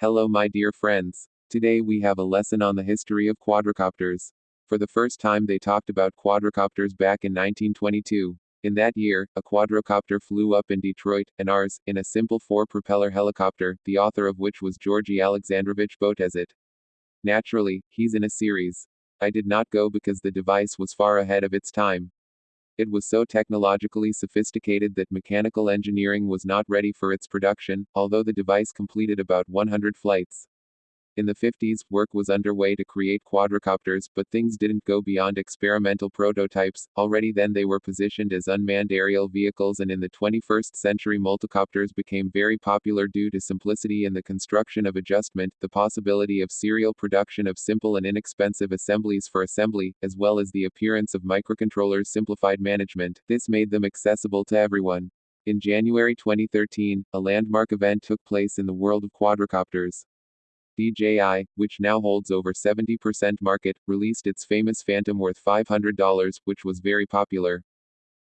Hello, my dear friends. Today we have a lesson on the history of quadricopters. For the first time, they talked about quadricopters back in 1922. In that year, a quadricopter flew up in Detroit, and ours, in a simple four propeller helicopter, the author of which was Georgy Alexandrovich Botezat. Naturally, he's in a series. I did not go because the device was far ahead of its time. It was so technologically sophisticated that mechanical engineering was not ready for its production, although the device completed about 100 flights. In the 50s, work was underway to create quadricopters, but things didn't go beyond experimental prototypes. Already then they were positioned as unmanned aerial vehicles, and in the 21st century, multicopters became very popular due to simplicity in the construction of adjustment, the possibility of serial production of simple and inexpensive assemblies for assembly, as well as the appearance of microcontrollers' simplified management. This made them accessible to everyone. In January 2013, a landmark event took place in the world of quadricopters. DJI, which now holds over 70% market, released its famous Phantom worth $500, which was very popular.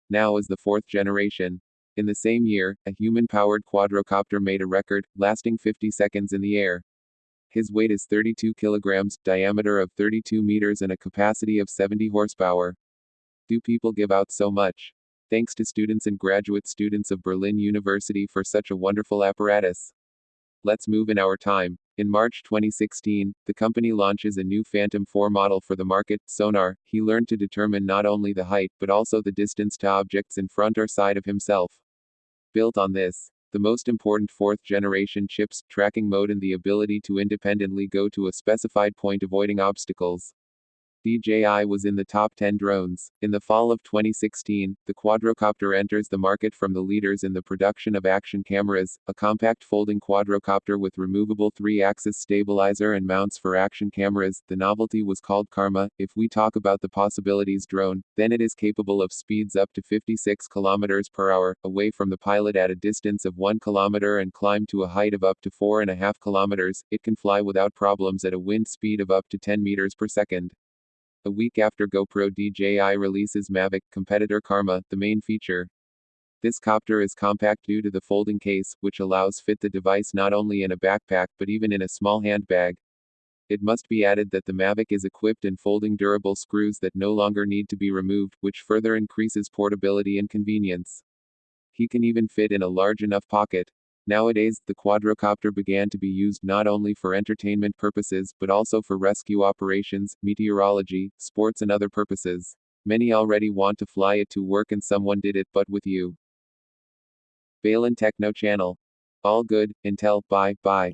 Now is the fourth generation. In the same year, a human powered quadricopter made a record, lasting 50 seconds in the air. His weight is 32 kilograms, diameter of 32 meters, and a capacity of 70 horsepower. Do people give out so much? Thanks to students and graduate students of Berlin University for such a wonderful apparatus. Let's move in our time. In March 2016, the company launches a new Phantom 4 model for the market. Sonar, he learned to determine not only the height but also the distance to objects in front or side of himself. Built on this, the most important fourth generation chips, tracking mode, and the ability to independently go to a specified point avoiding obstacles. DJI was in the top 10 drones. In the fall of 2016, the quadrocopter enters the market from the leaders in the production of action cameras, a compact folding quadrocopter with removable three axis stabilizer and mounts for action cameras. The novelty was called Karma. If we talk about the possibilities drone, then it is capable of speeds up to 56 km per hour, away from the pilot at a distance of 1 km and climb to a height of up to 4.5 km. It can fly without problems at a wind speed of up to 10 meters per second. A week after GoPro DJI releases Mavic competitor Karma, the main feature. This copter is compact due to the folding case, which allows fit the device not only in a backpack but even in a small handbag. It must be added that the Mavic is equipped in folding durable screws that no longer need to be removed, which further increases portability and convenience. He can even fit in a large enough pocket. Nowadays, the quadrocopter began to be used not only for entertainment purposes but also for rescue operations, meteorology, sports, and other purposes. Many already want to fly it to work, and someone did it, but with you. Balin Techno Channel. All good, Intel, bye, bye.